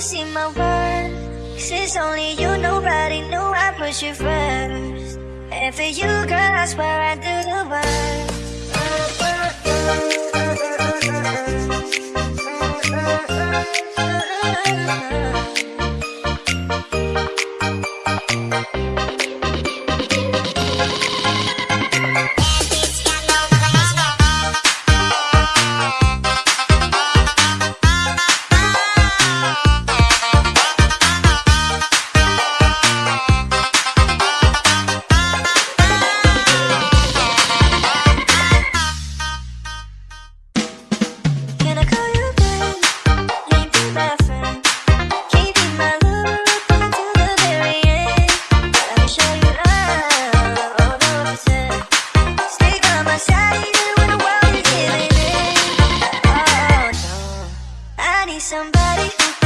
See my worth. Since only you, nobody knew I put you first And for you, girl, I swear I do the worst Oh, somebody who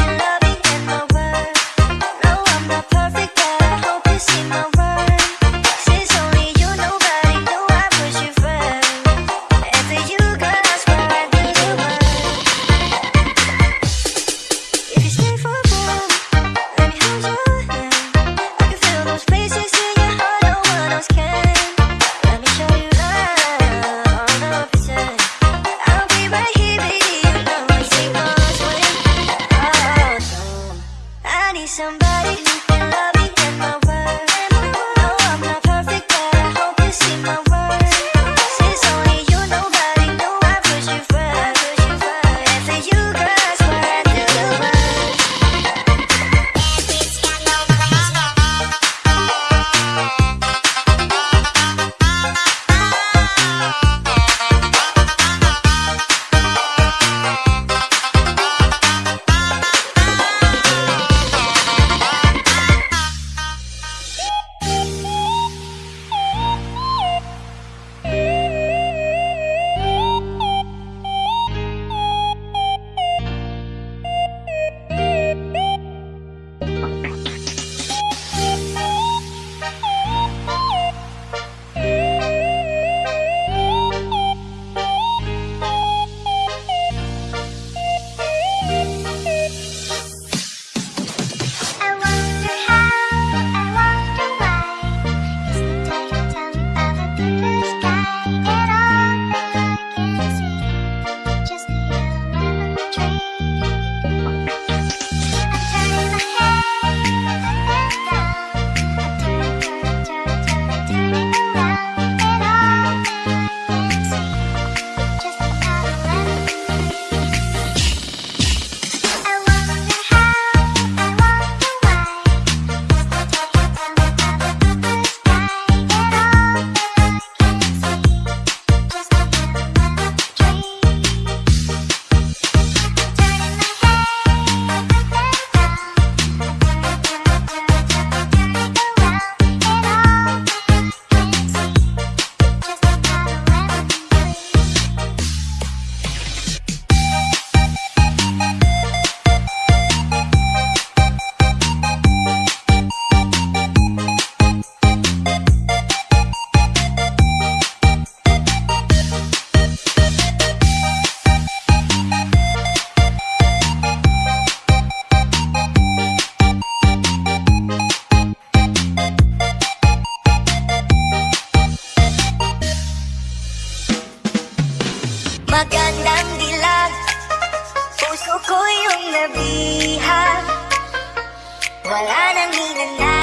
Magandang dilag. Puso ko yung nabihan Wala nang hinanay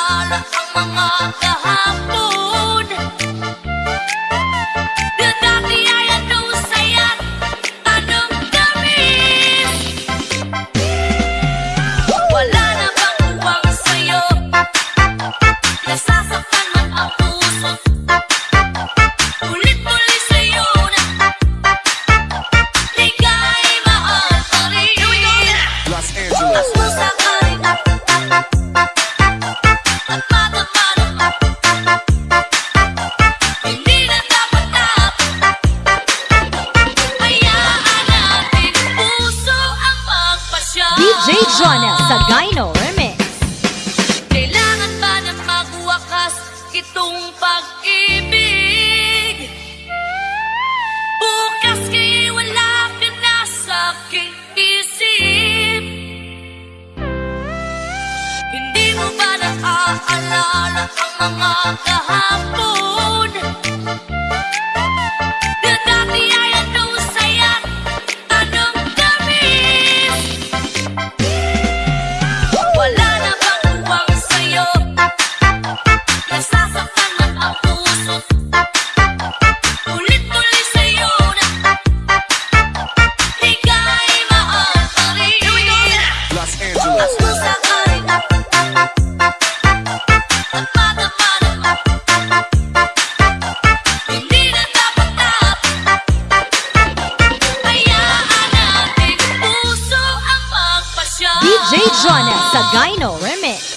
Lalo ang mga kahapon DJ Jonas sa Gyno Remix.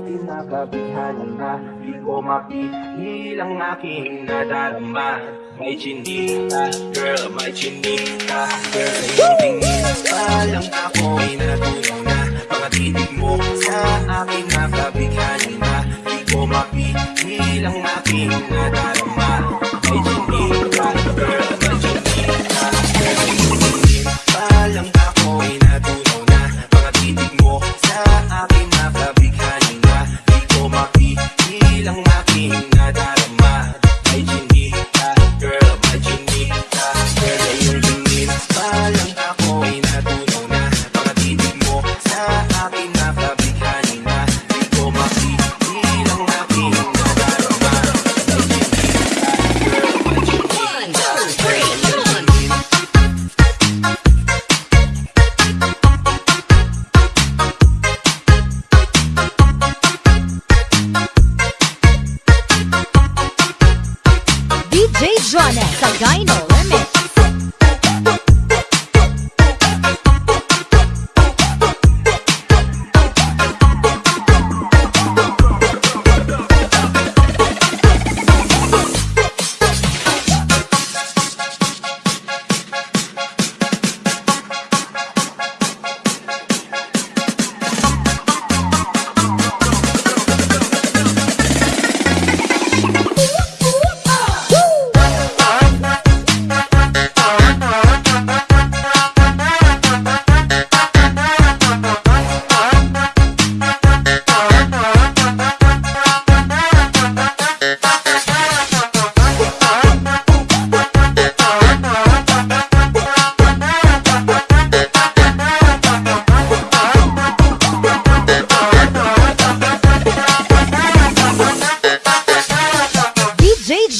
aking nakabighani na Di ko mapigil ang aking nadarama May chinita, girl, may chinita Girl, sa iyong tingin pa lang ako'y natunaw na Mga titig mo sa aking nakabighani na Di ko mapigil ang aking nadarama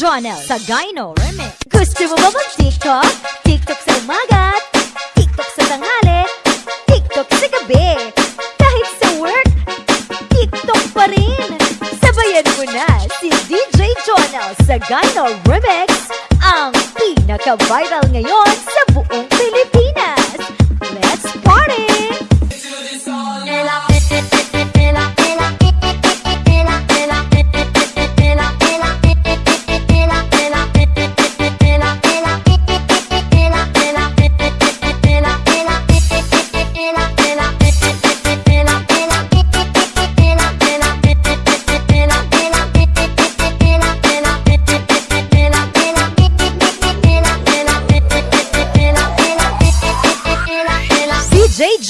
Jonas sa Gyno Remix. Gusto mo ba mag-TikTok? TikTok sa umaga, TikTok sa tanghali, TikTok sa gabi. Kahit sa work, TikTok pa rin. Sabayan mo na si DJ Jonas sa Gyno Remix, ang pinaka-viral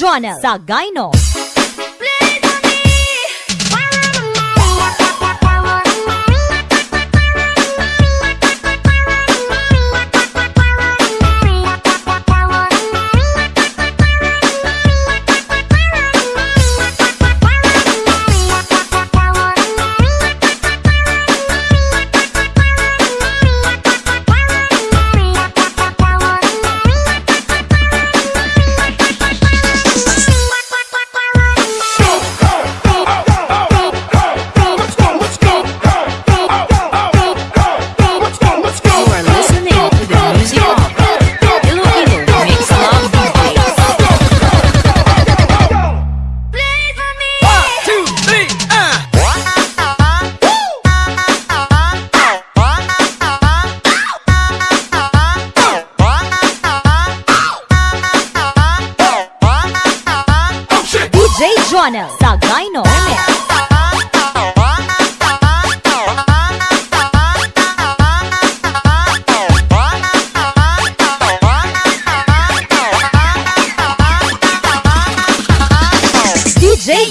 Jonas sa Gyno.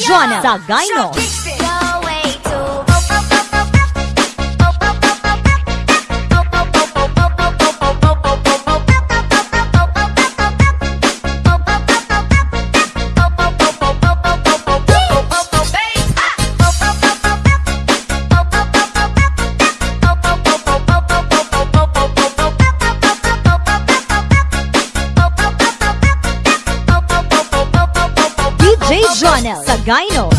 DJ Jonel DJ Jonel Sagayno.